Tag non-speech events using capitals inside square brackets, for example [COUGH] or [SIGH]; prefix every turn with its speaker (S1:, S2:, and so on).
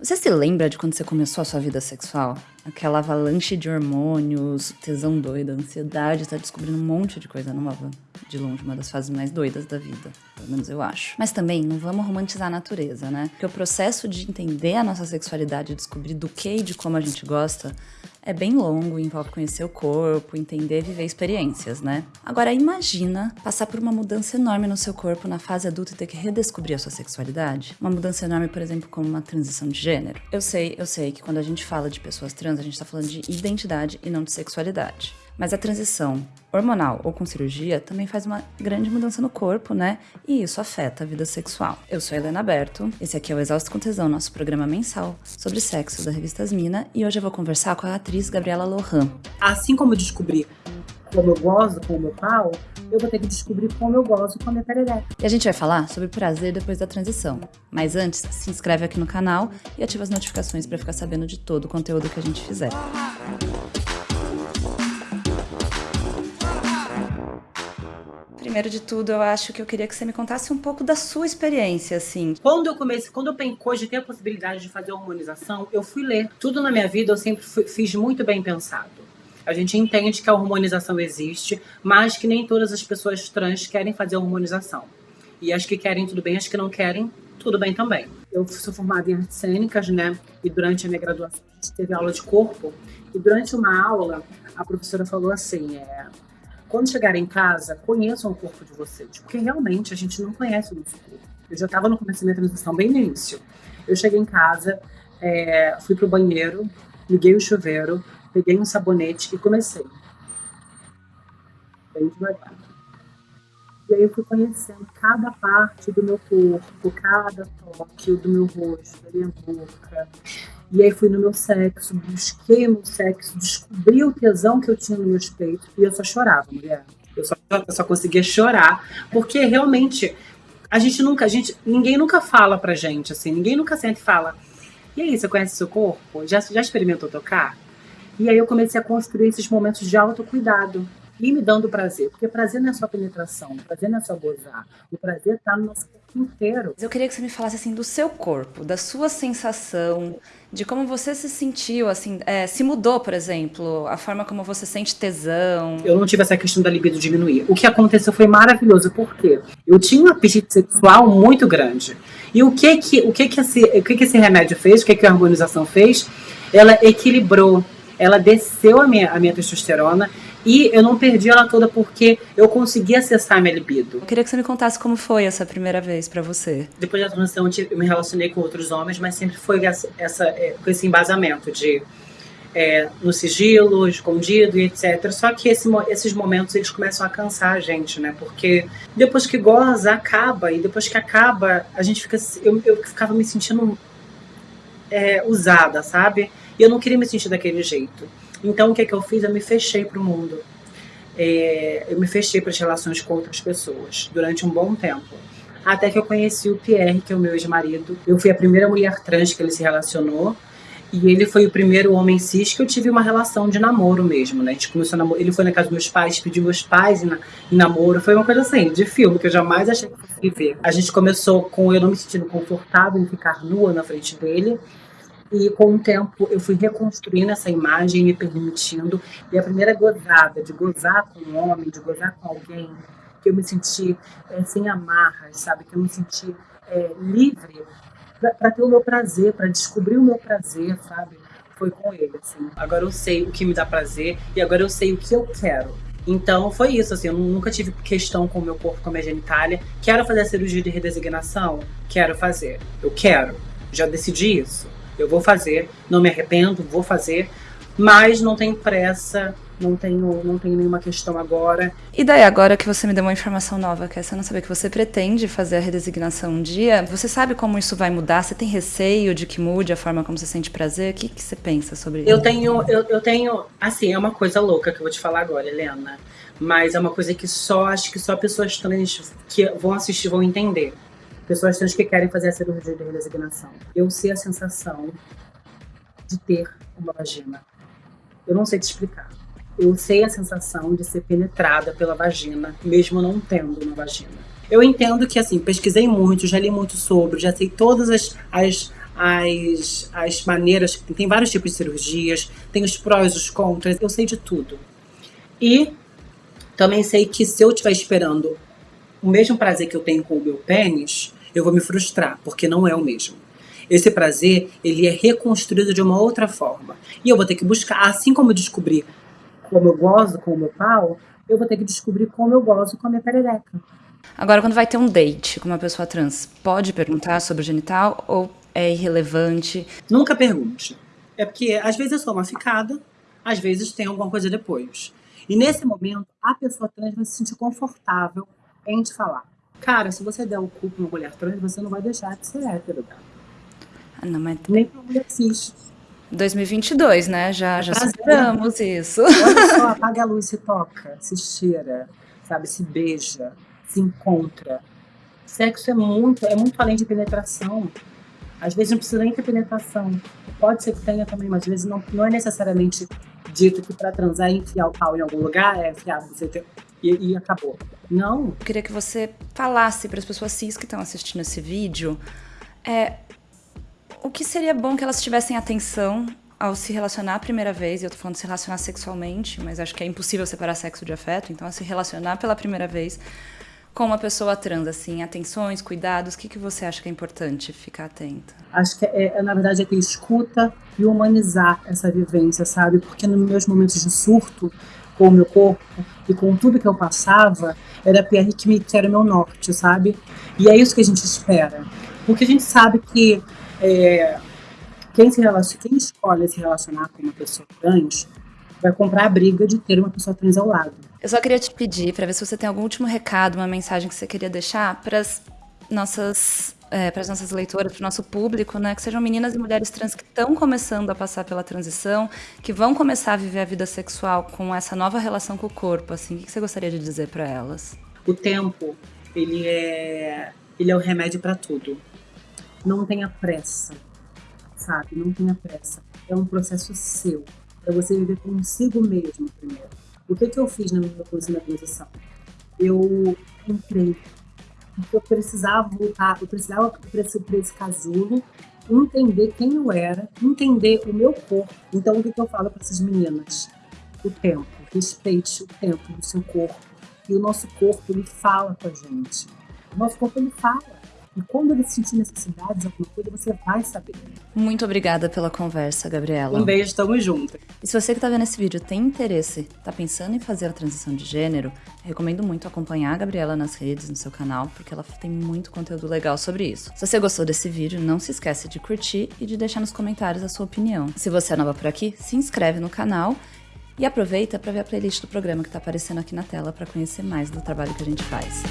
S1: Você se lembra de quando você começou a sua vida sexual? Aquela avalanche de hormônios, tesão doida, ansiedade, tá descobrindo um monte de coisa nova. De longe, uma das fases mais doidas da vida. Pelo menos eu acho. Mas também, não vamos romantizar a natureza, né? Porque o processo de entender a nossa sexualidade, descobrir do que e de como a gente gosta, é bem longo, envolve conhecer o corpo, entender viver experiências, né? Agora imagina passar por uma mudança enorme no seu corpo na fase adulta e ter que redescobrir a sua sexualidade. Uma mudança enorme, por exemplo, como uma transição de gênero. Eu sei, eu sei que quando a gente fala de pessoas trans, a gente tá falando de identidade e não de sexualidade. Mas a transição hormonal ou com cirurgia também faz uma grande mudança no corpo, né? E isso afeta a vida sexual. Eu sou Helena Berto, esse aqui é o Exausto com Tesão, nosso programa mensal sobre sexo da revista Asmina, e hoje eu vou conversar com a atriz Gabriela Lohan.
S2: Assim como eu descobri como eu gozo com o meu pau, eu vou ter que descobrir como eu gozo com a minha perereca.
S1: E a gente vai falar sobre prazer depois da transição. Mas antes, se inscreve aqui no canal e ativa as notificações para ficar sabendo de todo o conteúdo que a gente fizer. Primeiro de tudo, eu acho que eu queria que você me contasse um pouco da sua experiência, assim.
S2: Quando eu comecei, quando eu cogitei a possibilidade de fazer hormonização, eu fui ler. Tudo na minha vida eu sempre fui, fiz muito bem pensado. A gente entende que a hormonização existe, mas que nem todas as pessoas trans querem fazer a hormonização. E as que querem, tudo bem, as que não querem, tudo bem também. Eu sou formada em artes cênicas, né? E durante a minha graduação a gente teve aula de corpo. E durante uma aula, a professora falou assim: é, quando chegarem em casa, conheçam o corpo de vocês, porque realmente a gente não conhece o nosso corpo. Eu já estava no começo da minha transição, bem no início. Eu cheguei em casa, é, fui pro banheiro, liguei o chuveiro, peguei um sabonete e comecei. Bem devagar. E aí eu fui conhecendo cada parte do meu corpo, cada toque do meu rosto, da minha boca. E aí fui no meu sexo, busquei meu sexo, descobri o tesão que eu tinha no meus peitos e eu só chorava, mulher. Eu só, eu só conseguia chorar, porque realmente a gente nunca, a gente, ninguém nunca fala pra gente, assim, ninguém nunca sente fala. E aí, você conhece seu corpo? Já, já experimentou tocar? E aí eu comecei a construir esses momentos de autocuidado e me dando prazer. Porque prazer não é só penetração, prazer não é só gozar. O prazer está no nosso corpo inteiro.
S1: Eu queria que você me falasse assim do seu corpo, da sua sensação, de como você se sentiu, assim, é, se mudou, por exemplo, a forma como você sente tesão.
S2: Eu não tive essa questão da libido diminuir. O que aconteceu foi maravilhoso, porque eu tinha um apetite sexual muito grande. E o que que, o que, que, esse, o que, que esse remédio fez, o que, que a harmonização fez? Ela equilibrou, ela desceu a minha, a minha testosterona e eu não perdi ela toda porque eu consegui acessar minha libido.
S1: Eu queria que você me contasse como foi essa primeira vez para você.
S2: Depois da transição, eu me relacionei com outros homens, mas sempre foi essa, essa é, com esse embasamento de é, no sigilo, escondido e etc. Só que esse, esses momentos eles começam a cansar a gente, né? Porque depois que goza, acaba. E depois que acaba, a gente fica. Eu, eu ficava me sentindo é, usada, sabe? E eu não queria me sentir daquele jeito. Então, o que, é que eu fiz? Eu me fechei para o mundo. É, eu me fechei para as relações com outras pessoas durante um bom tempo. Até que eu conheci o Pierre, que é o meu ex-marido. Eu fui a primeira mulher trans que ele se relacionou. E ele foi o primeiro homem cis que eu tive uma relação de namoro mesmo, né? A gente começou namoro. Ele foi na casa dos meus pais, pediu meus pais em, na, em namoro. Foi uma coisa assim, de filme, que eu jamais achei que fosse viver. A gente começou com eu não me sentindo confortável em ficar nua na frente dele. E com o tempo eu fui reconstruindo essa imagem, me permitindo. E a primeira gozada, de gozar com um homem, de gozar com alguém, que eu me senti é, sem amarras, sabe? Que eu me senti é, livre para ter o meu prazer, para descobrir o meu prazer, sabe? Foi com ele, assim. Agora eu sei o que me dá prazer e agora eu sei o que eu quero. Então foi isso, assim, eu nunca tive questão com o meu corpo, com a minha genitália. Quero fazer a cirurgia de redesignação? Quero fazer. Eu quero. Já decidi isso eu vou fazer, não me arrependo, vou fazer, mas não tenho pressa, não tenho, não tenho nenhuma questão agora.
S1: E daí, agora que você me deu uma informação nova, que é essa não saber que você pretende fazer a redesignação um dia, você sabe como isso vai mudar? Você tem receio de que mude a forma como você sente prazer? O que, que você pensa sobre isso?
S2: Eu tenho, eu, eu tenho, assim, é uma coisa louca que eu vou te falar agora, Helena, mas é uma coisa que só, acho que só pessoas trans que vão assistir vão entender pessoas trans que querem fazer a cirurgia de redesignação. Eu sei a sensação de ter uma vagina. Eu não sei te explicar. Eu sei a sensação de ser penetrada pela vagina, mesmo não tendo uma vagina. Eu entendo que, assim, pesquisei muito, já li muito sobre, já sei todas as, as as, as maneiras, tem vários tipos de cirurgias, tem os prós, os contras, eu sei de tudo. E também sei que se eu estiver esperando o mesmo prazer que eu tenho com o meu pênis, eu vou me frustrar, porque não é o mesmo. Esse prazer, ele é reconstruído de uma outra forma. E eu vou ter que buscar, assim como eu descobri como eu gozo com o meu pau, eu vou ter que descobrir como eu gozo com a minha perereca.
S1: Agora, quando vai ter um date com uma pessoa trans, pode perguntar sobre o genital ou é irrelevante?
S2: Nunca pergunte. É porque às vezes eu sou uma ficada, às vezes tem alguma coisa depois. E nesse momento, a pessoa trans vai se sentir confortável em te falar. Cara, se você der o cu pra uma mulher trans, você não vai deixar de ser hétero, cara.
S1: Ah, não, mas...
S2: Nem pra mulher cis.
S1: 2022, né? Já, já superamos isso.
S2: Olha só, [LAUGHS] apaga a luz, se toca, se cheira, sabe? Se beija, se encontra. Sexo é muito, é muito além de penetração. Às vezes não precisa nem ter penetração. Pode ser que tenha também, mas às vezes não, não é necessariamente dito que para transar é enfiar o pau em algum lugar, é enfiar você ter, e, e acabou. Não.
S1: Eu queria que você falasse para as pessoas cis que estão assistindo esse vídeo é, o que seria bom que elas tivessem atenção ao se relacionar a primeira vez, e eu tô falando de se relacionar sexualmente, mas acho que é impossível separar sexo de afeto, então a se relacionar pela primeira vez com uma pessoa trans, assim, atenções, cuidados, o que, que você acha que é importante ficar atenta?
S2: Acho que, é, é, na verdade, é ter escuta e humanizar essa vivência, sabe? Porque nos meus momentos de surto com o meu corpo e com tudo que eu passava, era a PR que, me, que era o meu norte, sabe? E é isso que a gente espera. Porque a gente sabe que é, quem, se relaciona, quem escolhe se relacionar com uma pessoa trans vai comprar a briga de ter uma pessoa trans ao lado.
S1: Eu só queria te pedir para ver se você tem algum último recado, uma mensagem que você queria deixar para as nossas é, para as nossas leitoras, para o nosso público, né, que sejam meninas e mulheres trans que estão começando a passar pela transição, que vão começar a viver a vida sexual com essa nova relação com o corpo, assim, o que você gostaria de dizer para elas?
S2: O tempo, ele é, ele é o remédio para tudo. Não tenha pressa, sabe? Não tenha pressa. É um processo seu para você viver consigo mesmo primeiro. O que, que eu fiz na minha transição? Eu entrei, porque eu precisava voltar, eu precisava para esse, esse casulo entender quem eu era, entender o meu corpo. Então, o que, que eu falo para essas meninas? O tempo. Respeite o tempo do seu corpo. E o nosso corpo, ele fala com a gente. O nosso corpo, ele fala. E quando ele sentir necessidades, alguma coisa, você vai saber.
S1: Muito obrigada pela conversa, Gabriela.
S2: Um beijo, tamo junto.
S1: E se você que tá vendo esse vídeo tem interesse, tá pensando em fazer a transição de gênero, recomendo muito acompanhar a Gabriela nas redes, no seu canal, porque ela tem muito conteúdo legal sobre isso. Se você gostou desse vídeo, não se esqueça de curtir e de deixar nos comentários a sua opinião. Se você é nova por aqui, se inscreve no canal e aproveita para ver a playlist do programa que está aparecendo aqui na tela para conhecer mais do trabalho que a gente faz.